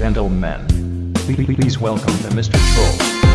gentlemen, please welcome the Mr. Troll.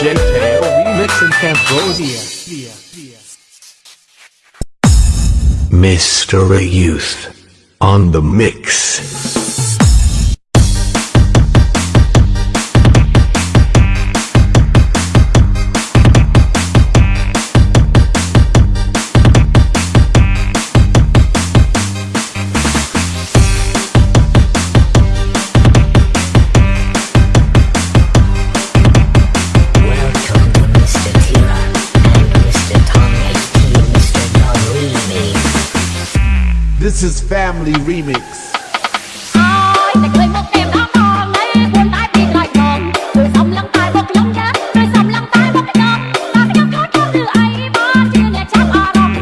DJ Teo remix in Cambodia. Mr. Youth on the mix. Deuces Family Remix.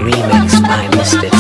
Remix by Mystic.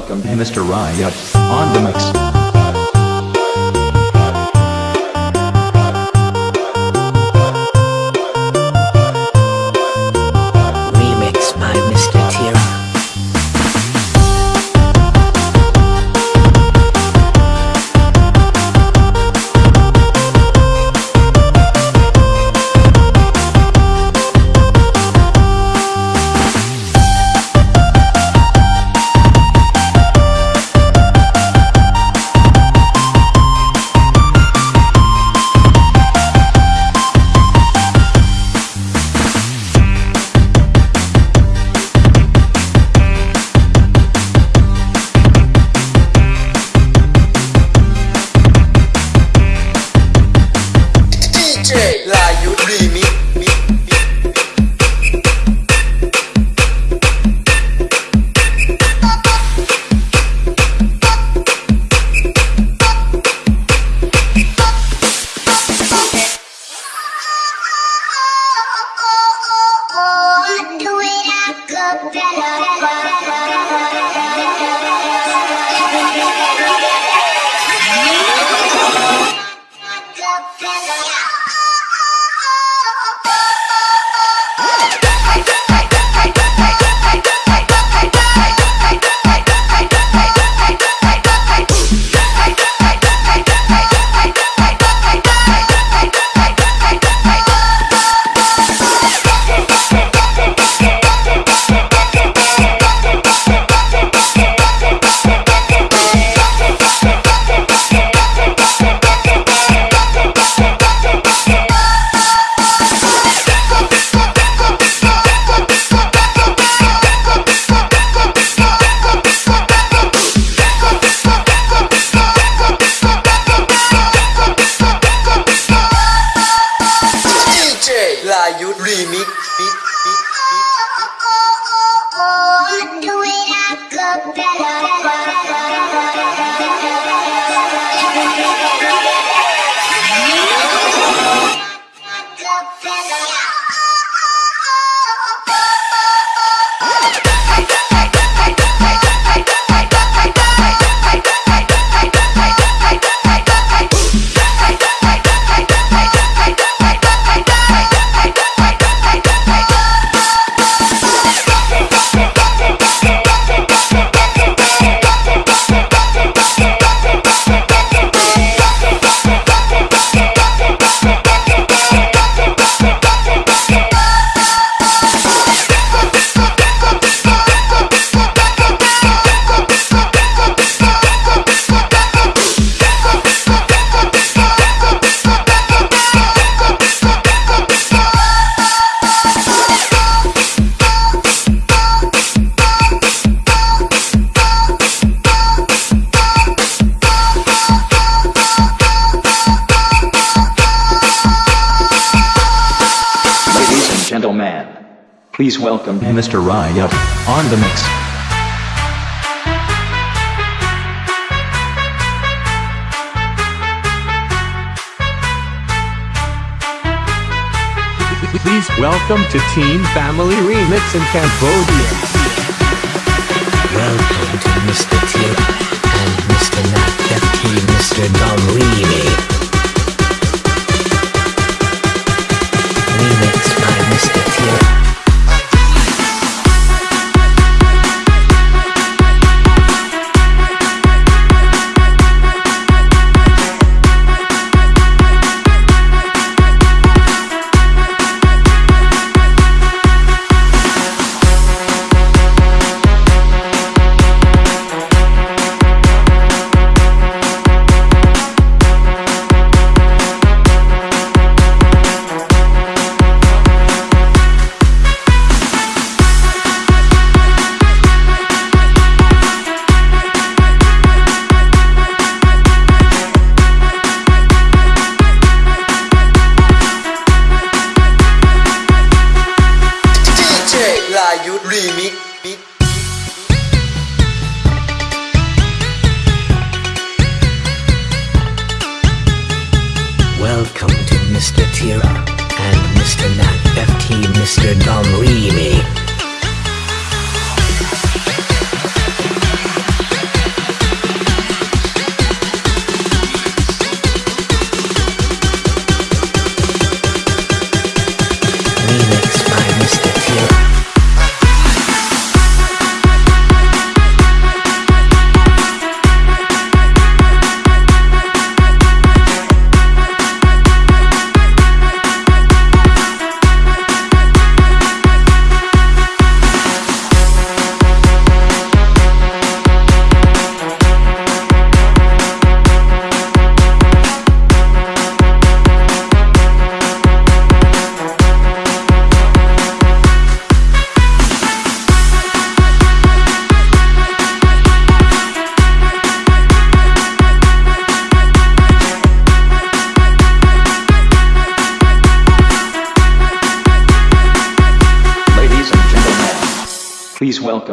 Welcome Mr. Riot on the mix. Welcome Mr. Riot on the mix. Please welcome to Team Family Remix in Cambodia. Welcome to Mr. Tira and Mr. Nat FT Mr. Dom Reedy. Remix by Mr. Tira.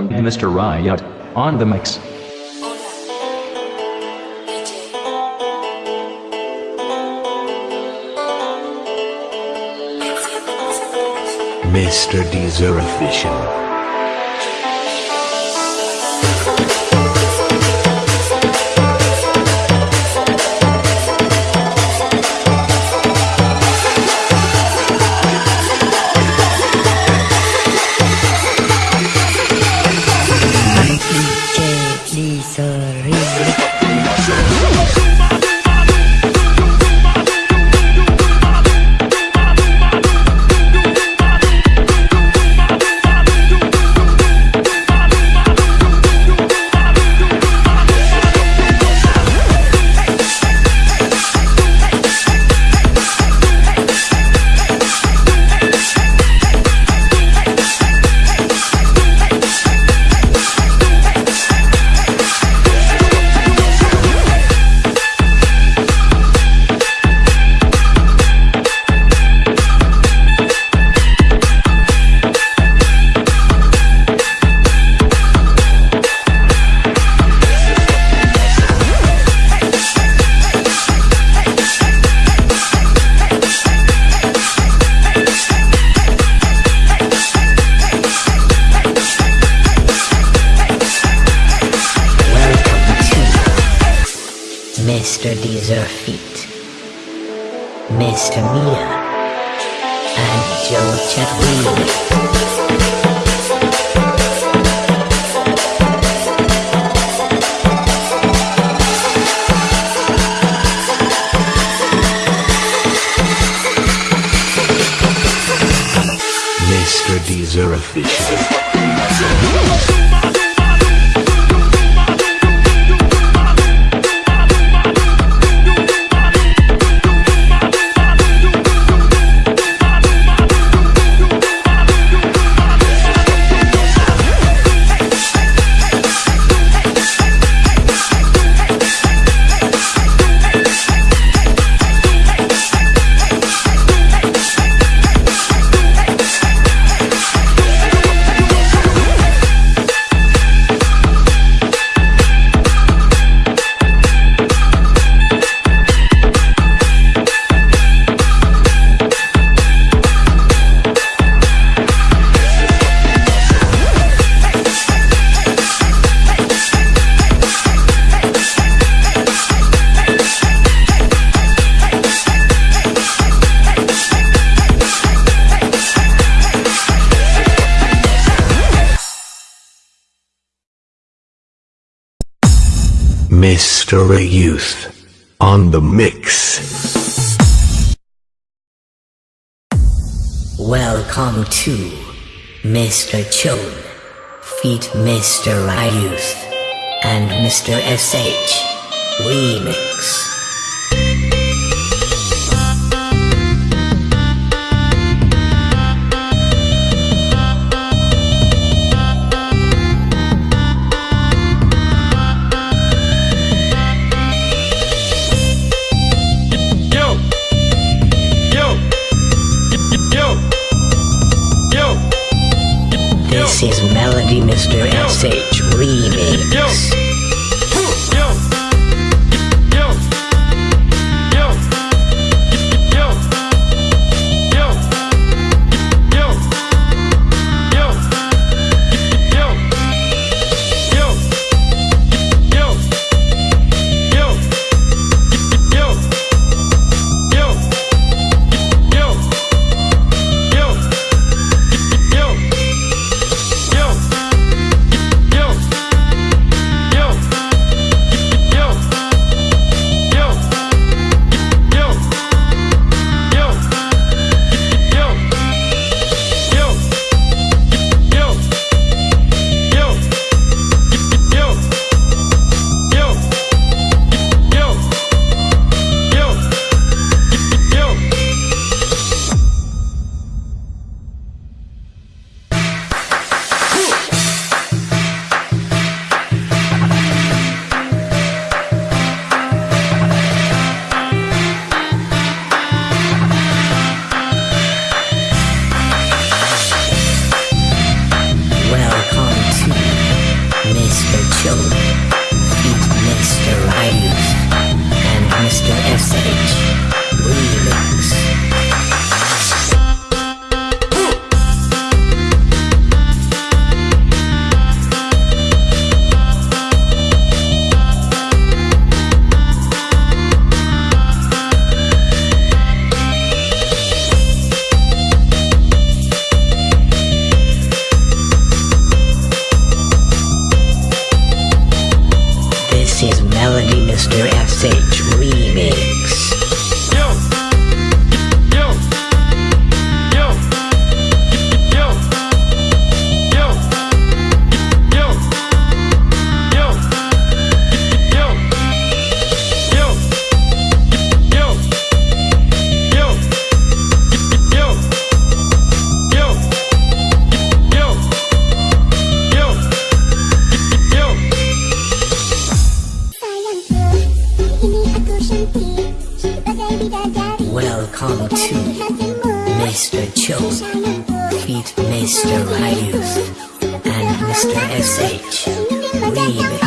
Mr. Riot on the mix. Mr. Deezer Official. Tamia and Joe Chatfield. Mr. Deezer Official. Mr. Youth on the mix. Welcome to Mr. Chone, feat Mr. Ryuth, and Mr. SH Remix. Yo, message. Read.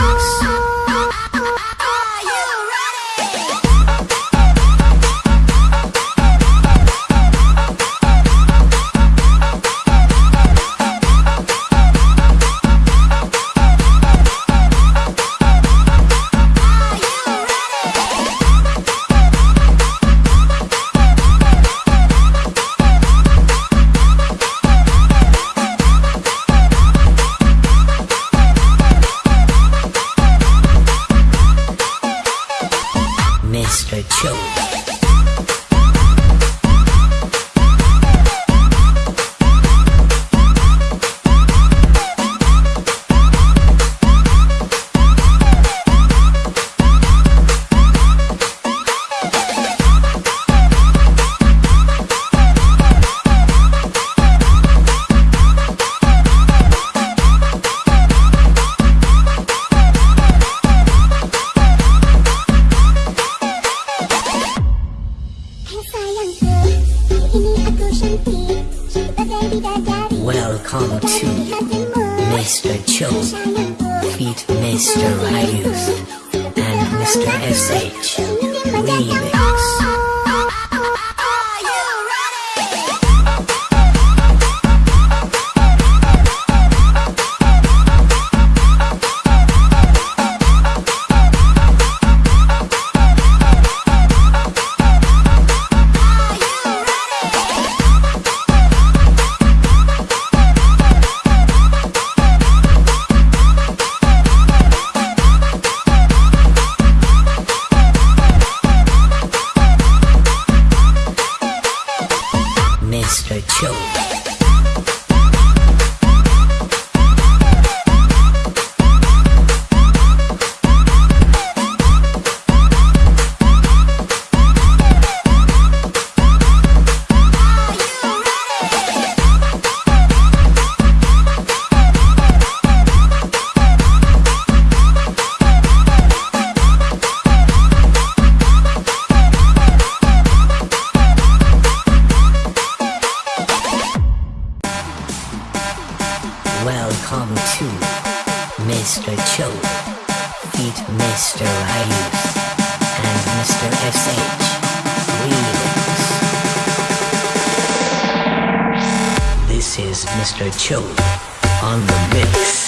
to Mr. Cho, feat Mr. Ryus, and Mr. SH Remix. This is Mr. Cho on the mix.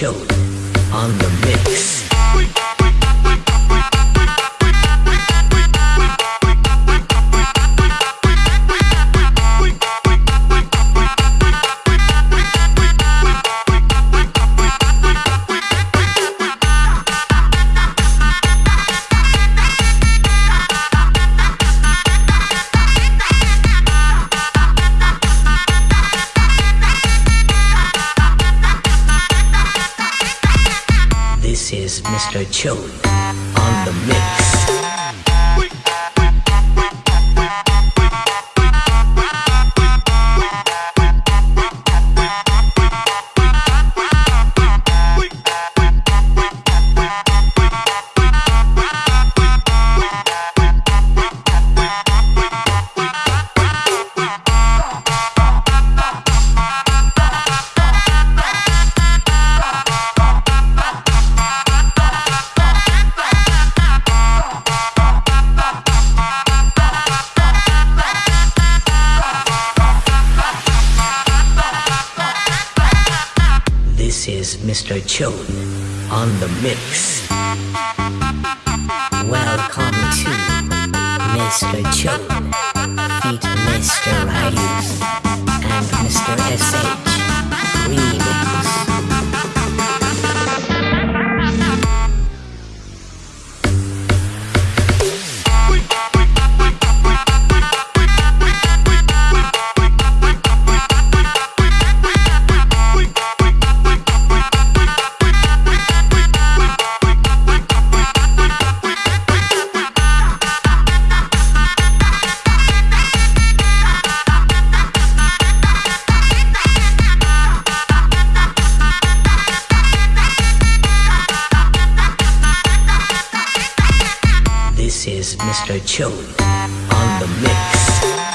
Mr. Mr. Cho This is Mr. Cho on the mix. Welcome to Mr. Cho, feat Mr. Ryus, and Mr. SH. Remix. is Mr. Chone on the mix.